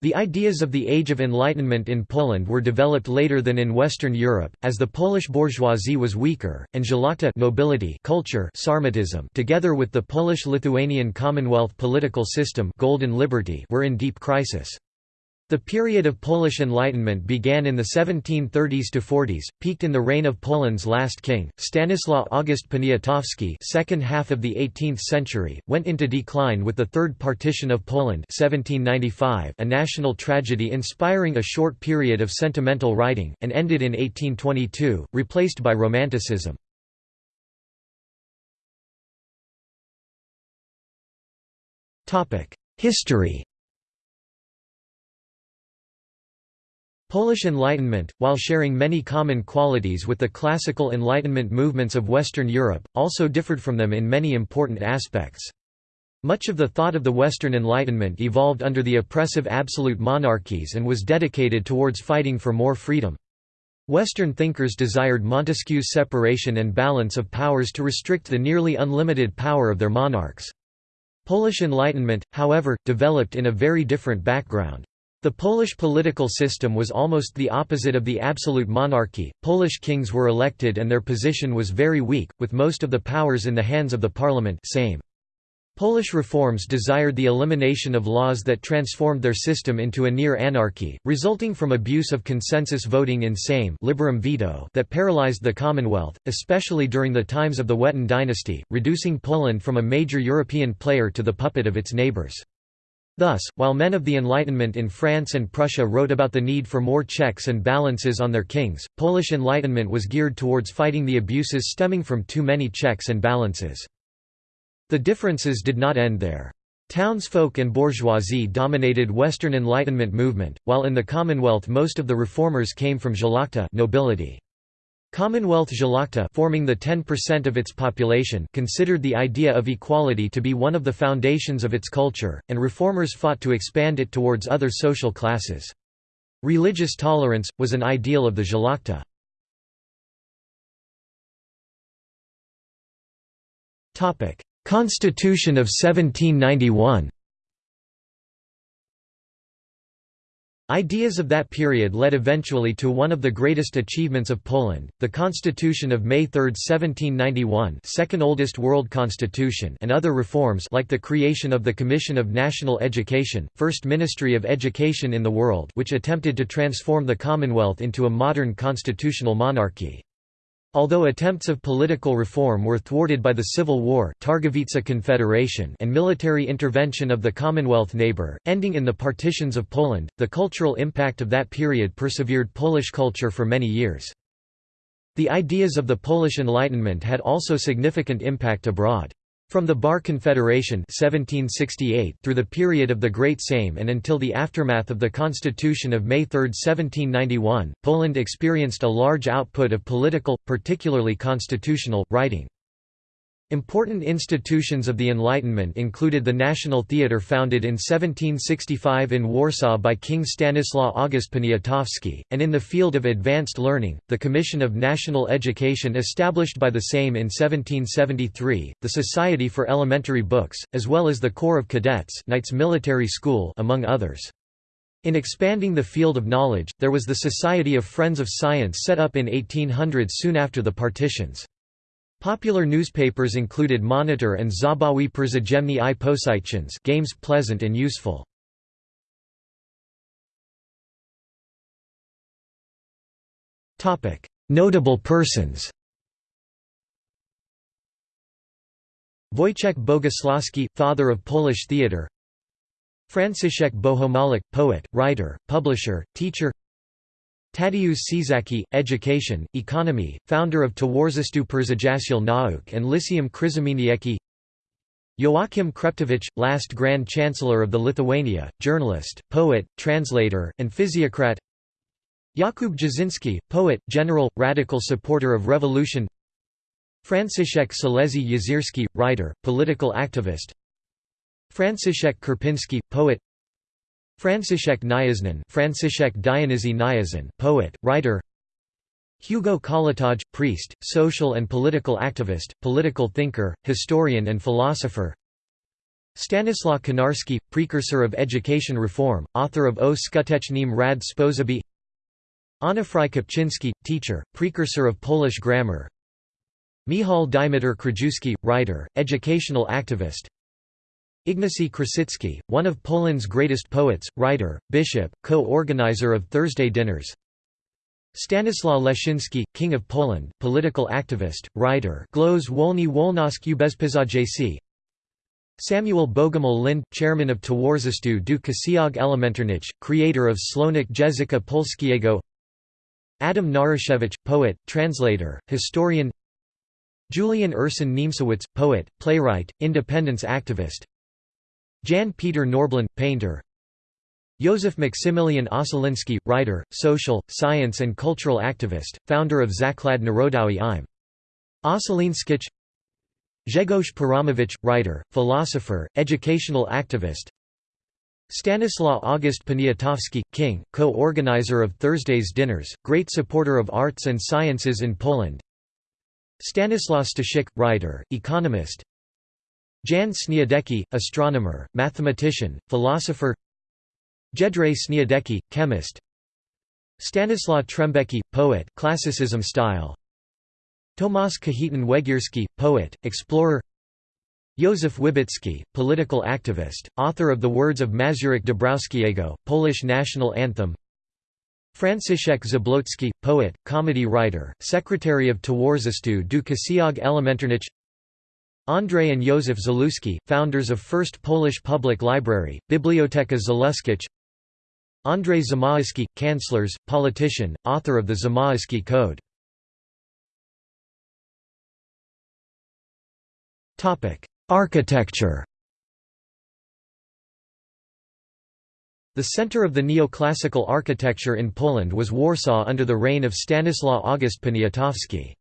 The ideas of the Age of Enlightenment in Poland were developed later than in Western Europe, as the Polish bourgeoisie was weaker, and szlachta nobility culture Sarmatism together with the Polish-Lithuanian Commonwealth political system Golden Liberty were in deep crisis. The period of Polish Enlightenment began in the 1730s to 40s, peaked in the reign of Poland's last king, Stanislaw August Poniatowski second half of the 18th century, went into decline with the Third Partition of Poland 1795 a national tragedy inspiring a short period of sentimental writing, and ended in 1822, replaced by Romanticism. History Polish Enlightenment, while sharing many common qualities with the classical Enlightenment movements of Western Europe, also differed from them in many important aspects. Much of the thought of the Western Enlightenment evolved under the oppressive absolute monarchies and was dedicated towards fighting for more freedom. Western thinkers desired Montesquieu's separation and balance of powers to restrict the nearly unlimited power of their monarchs. Polish Enlightenment, however, developed in a very different background. The Polish political system was almost the opposite of the absolute monarchy. Polish kings were elected and their position was very weak, with most of the powers in the hands of the parliament Sejm. Polish reforms desired the elimination of laws that transformed their system into a near anarchy, resulting from abuse of consensus voting in Sejm liberum veto that paralyzed the Commonwealth, especially during the times of the Wettin dynasty, reducing Poland from a major European player to the puppet of its neighbours. Thus, while men of the Enlightenment in France and Prussia wrote about the need for more checks and balances on their kings, Polish Enlightenment was geared towards fighting the abuses stemming from too many checks and balances. The differences did not end there. Townsfolk and bourgeoisie dominated Western Enlightenment movement, while in the Commonwealth most of the reformers came from szlachta nobility. Commonwealth szlachta forming the 10% of its population considered the idea of equality to be one of the foundations of its culture, and reformers fought to expand it towards other social classes. Religious tolerance, was an ideal of the szlachta. Constitution of 1791 Ideas of that period led eventually to one of the greatest achievements of Poland, the Constitution of May 3, 1791 second oldest world constitution and other reforms like the creation of the Commission of National Education, first ministry of education in the world which attempted to transform the Commonwealth into a modern constitutional monarchy. Although attempts of political reform were thwarted by the Civil War Targowica Confederation and military intervention of the Commonwealth neighbour, ending in the partitions of Poland, the cultural impact of that period persevered Polish culture for many years. The ideas of the Polish Enlightenment had also significant impact abroad. From the Bar Confederation 1768 through the period of the Great Sejm and until the aftermath of the Constitution of May 3, 1791, Poland experienced a large output of political, particularly constitutional, writing. Important institutions of the Enlightenment included the National Theatre founded in 1765 in Warsaw by King Stanislaw August Poniatowski, and in the field of advanced learning, the Commission of National Education established by the same in 1773, the Society for Elementary Books, as well as the Corps of Cadets Knights Military School among others. In expanding the field of knowledge, there was the Society of Friends of Science set up in 1800 soon after the partitions. Popular newspapers included Monitor and Zabawy Przyjemny i Posychins games pleasant and useful. Notable persons. Wojciech Boguslawski, father of Polish theatre Franciszek Bohomolek, poet, writer, publisher, teacher Tadeusz Czacki, Education, Economy, founder of Towarzystwo Przyjaciół Nauk and Lyceum Krzemienieckie Joachim Chreptowicz, last Grand Chancellor of the Lithuania, journalist, poet, translator, and physiocrat. Jakub Jasinski, poet, general, radical supporter of revolution. Franciszek Salezy Jezierski, writer, political activist. Franciszek Karpinski, poet Franciszek Kniaźnin Franciszek Dionizy Kniaźnin poet, writer. Hugo Kołłątaj, priest, social and political activist, political thinker, historian and philosopher. Stanislaw Konarski, precursor of education reform, author of O skutecznym rad sposoby Onufry Kopczynski, teacher, precursor of Polish grammar. Michał Dymitr Krajewski, writer, educational activist Ignacy Krasicki, one of Poland's greatest poets, writer, bishop, co-organizer of Thursday dinners. Stanislaw Leszczynski, King of Poland, political activist, writer. Głos Wolny Wolności Bezpieczeństwa Samuel Bogumił Linde, chairman of Towarzystwo do Ksiąg Elementarnych, creator of Słownik Języka Polskiego. Adam Naruszewicz, poet, translator, historian. Julian Ursin Niemcewicz, poet, playwright, independence activist Jan Peter Norblin, painter. Józef Maximilian Ossoliński, writer, social, science and cultural activist, founder of Zaklad Narodowy im. Ossolińskich Grzegorz Piramowicz, writer, philosopher, educational activist. Stanislaw August Poniatowski, King, co-organizer of Thursday's dinners, great supporter of arts and sciences in Poland. Stanislaw Staszic, writer, economist Jan Śniadecki, astronomer, mathematician, philosopher. Jedrzej Śniadecki, chemist. Stanislaw Trembecki, poet classicism style. Tomasz Kajetan Wegierski, poet, explorer. Józef Wybicki, political activist, author of the words of Mazurek Dąbrowskiego, Polish national anthem. Franciszek Zablocki, poet, comedy writer, secretary of Towarzystwo do Ksiąg Elementarnych Andrzej and Józef Zaluski, founders of First Polish Public Library, Biblioteka Zaluskich. Andrzej Zamoyski, Chancellors, politician, author of the Zamoyski Code. Architecture. The center of the neoclassical architecture in Poland was Warsaw under the reign of Stanislaw August Poniatowski.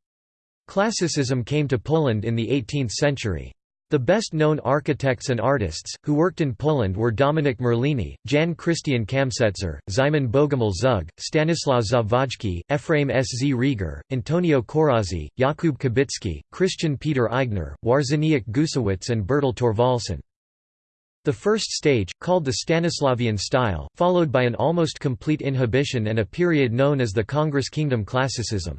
Classicism came to Poland in the 18th century. The best-known architects and artists, who worked in Poland were Dominik Merlini, Jan Christian Kamsetzer, Szymon Bogumił Zug, Stanislaw Zawadzki, Ephraim S. Z. Rieger, Antonio Corazzi, Jakub Kubicki, Christian Peter Aigner, Wawrzyniec Gucewicz and Bertel Thorvaldsen. The first stage, called the Stanislavian style, followed by an almost complete inhibition and a period known as the Congress Kingdom Classicism.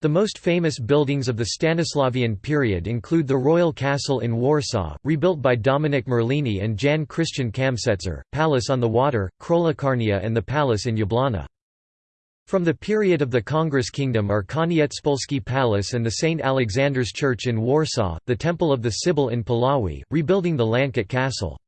The most famous buildings of the Stanislavian period include the Royal Castle in Warsaw, rebuilt by Dominik Merlini and Jan Christian Kamsetzer, Palace on the Water, Królikarnia and the Palace in Jablona. From the period of the Congress Kingdom are Koniecpolski Palace and the St. Alexander's Church in Warsaw, the Temple of the Sibyl in Puławy, rebuilding the Łańcut Castle.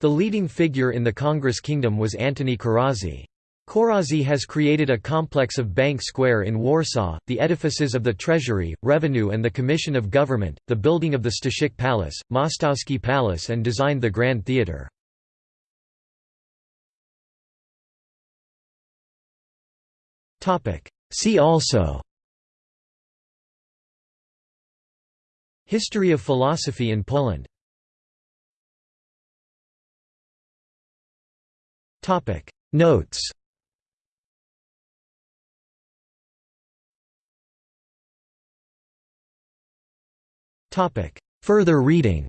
The leading figure in the Congress Kingdom was Antoni Corazzi. Corazzi has created a complex of Bank Square in Warsaw, the edifices of the Treasury, Revenue and the Commission of Government, the building of the Staszic Palace, Mostowski Palace and designed the Grand Theatre. See also History of philosophy in Poland Notes Further reading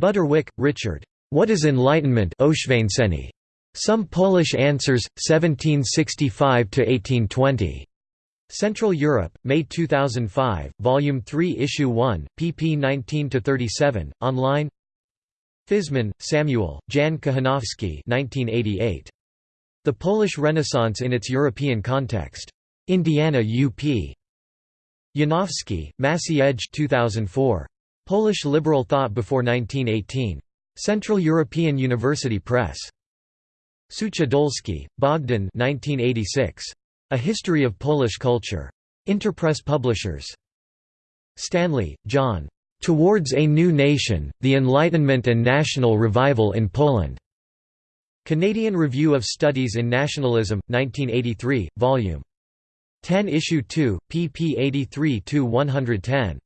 Butterwick, Richard. What is Enlightenment Some Polish Answers, 1765–1820. Central Europe, May 2005, Volume 3 Issue 1, pp 19–37, online Fiszman, Samuel, Jan Kochanowski 1988. The Polish Renaissance in its European Context. Indiana UP. Janowski, Maciej 2004. Polish Liberal Thought Before 1918. Central European University Press. Suchodolski, Bogdan 1986. A History of Polish Culture. Interpress Publishers. Stanley, John. Towards a New Nation, The Enlightenment and National Revival in Poland. Canadian Review of Studies in Nationalism, 1983, Vol. 10 Issue 2, pp 83–110.